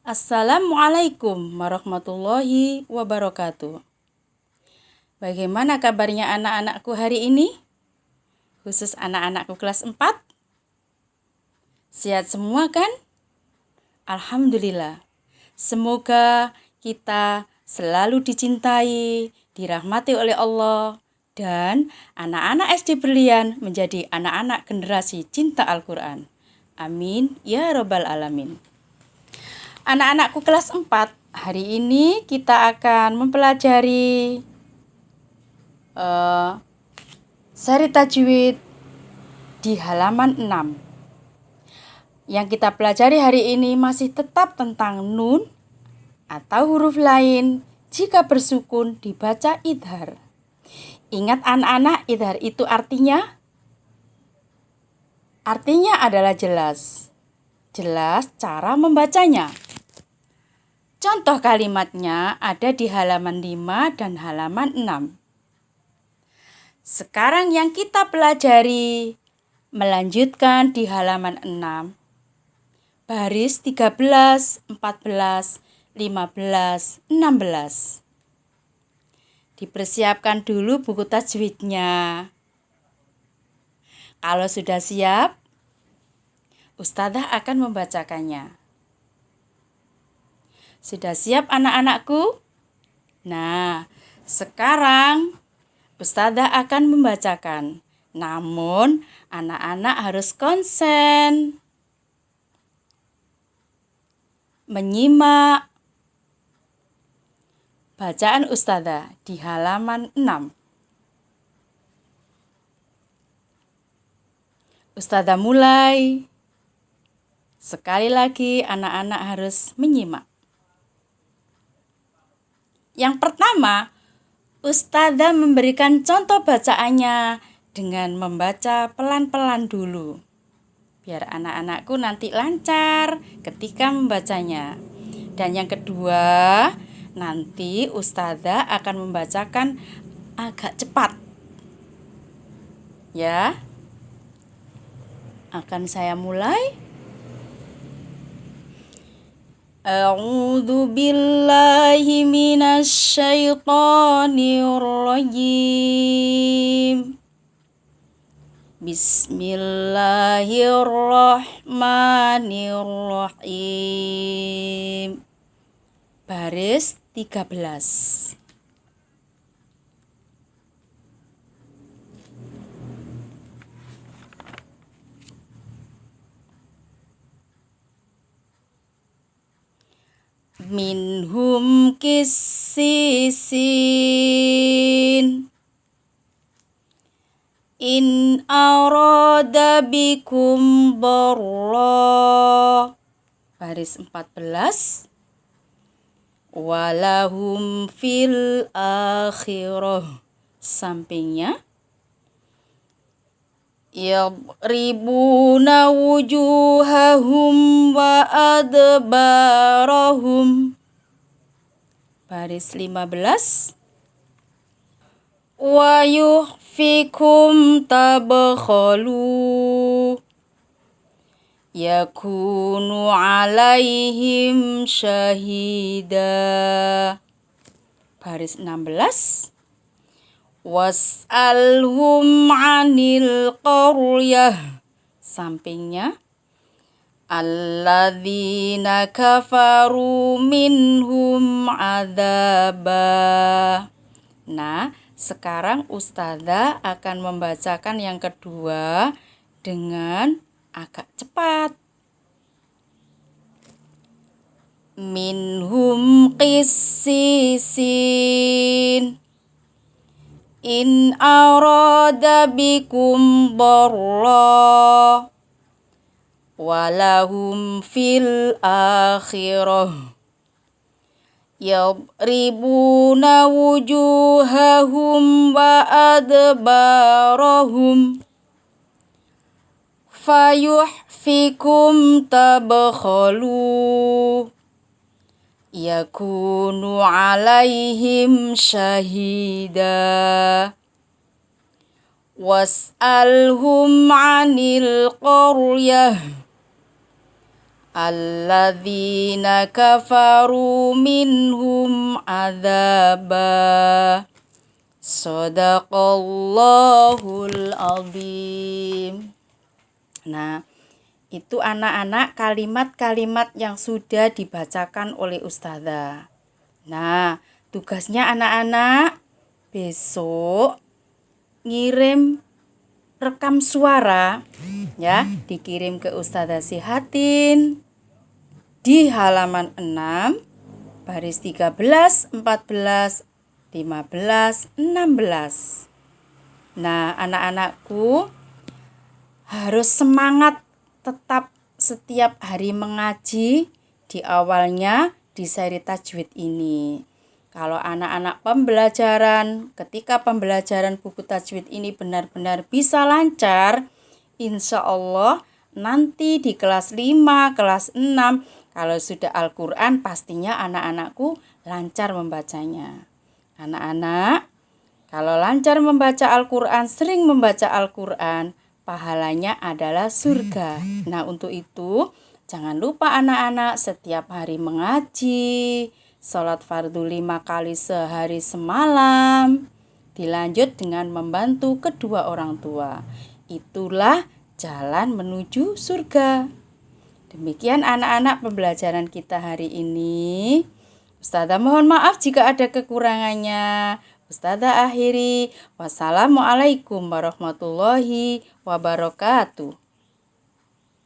Assalamualaikum warahmatullahi wabarakatuh. Bagaimana kabarnya anak-anakku hari ini? Khusus anak-anakku kelas 4? Sehat semua kan? Alhamdulillah. Semoga kita selalu dicintai, dirahmati oleh Allah, dan anak-anak SD Berlian menjadi anak-anak generasi cinta Al-Quran. Amin ya Robbal 'Alamin. Anak-anakku kelas 4, hari ini kita akan mempelajari uh, seri tajwid di halaman 6. Yang kita pelajari hari ini masih tetap tentang nun atau huruf lain jika bersukun dibaca idhar. Ingat anak-anak, idhar itu artinya Artinya adalah jelas. Jelas cara membacanya. Contoh kalimatnya ada di halaman 5 dan halaman 6. Sekarang yang kita pelajari melanjutkan di halaman 6. Baris 13, 14, 15, 16. Dipersiapkan dulu buku tajwidnya. Kalau sudah siap, Ustazah akan membacakannya. Sudah siap anak-anakku? Nah, sekarang Ustazah akan membacakan. Namun, anak-anak harus konsen. Menyimak bacaan Ustazah di halaman 6. Ustazah mulai. Sekali lagi anak-anak harus menyimak. Yang pertama, Ustazah memberikan contoh bacaannya dengan membaca pelan-pelan dulu. Biar anak-anakku nanti lancar ketika membacanya. Dan yang kedua, nanti Ustazah akan membacakan agak cepat. Ya. Akan saya mulai. أعوذ بالله من الشيطان الرجيم بسم الله الرحمن الرحيم Baris 13 minhum kisisin. In arada bikum barra. Baris 14 walahum fil akhirah. Sampingnya yadribuna wujuhahum wa adbarahum. Baris 15 wa yuhfikum tabkhalu. Yakunu alaihim syahida baris 16 was'alhum 'anil qaryah. Sampingnya alladzina kafaru minhum adzaba. Nah sekarang ustazah akan membacakan yang kedua dengan agak cepat. Minhum qissisin in arada bikum darra walahum fil akhirah yadribuna wujuhahum wa adbarahum fayuhfikum tabkhalu yakunu alaihim syahida was'alhum 'anil qaryah alladzina kafaru minhum adzaba Sadaqallahul azim. Nah, itu anak-anak kalimat-kalimat yang sudah dibacakan oleh ustazah. Nah, tugasnya anak-anak besok ngirim rekam suara ya, dikirim ke ustazah Sihatin di halaman 6 baris 13, 14, 15, 16. Nah, anak-anakku harus semangat tetap setiap hari mengaji di awalnya di seri tajwid ini. Kalau anak-anak pembelajaran, ketika pembelajaran buku tajwid ini benar-benar bisa lancar, insya Allah nanti di kelas 5, kelas 6, kalau sudah Al-Quran pastinya anak-anakku lancar membacanya. Anak-anak, kalau lancar membaca Al-Quran, sering membaca Al-Quran, pahalanya adalah surga. Nah, untuk itu, jangan lupa anak-anak setiap hari mengaji, sholat fardu lima kali sehari semalam, dilanjut dengan membantu kedua orang tua. Itulah jalan menuju surga. Demikian anak-anak pembelajaran kita hari ini. Ustazah mohon maaf jika ada kekurangannya. Ustazah akhiri. Wassalamualaikum warahmatullahi wabarakatuh.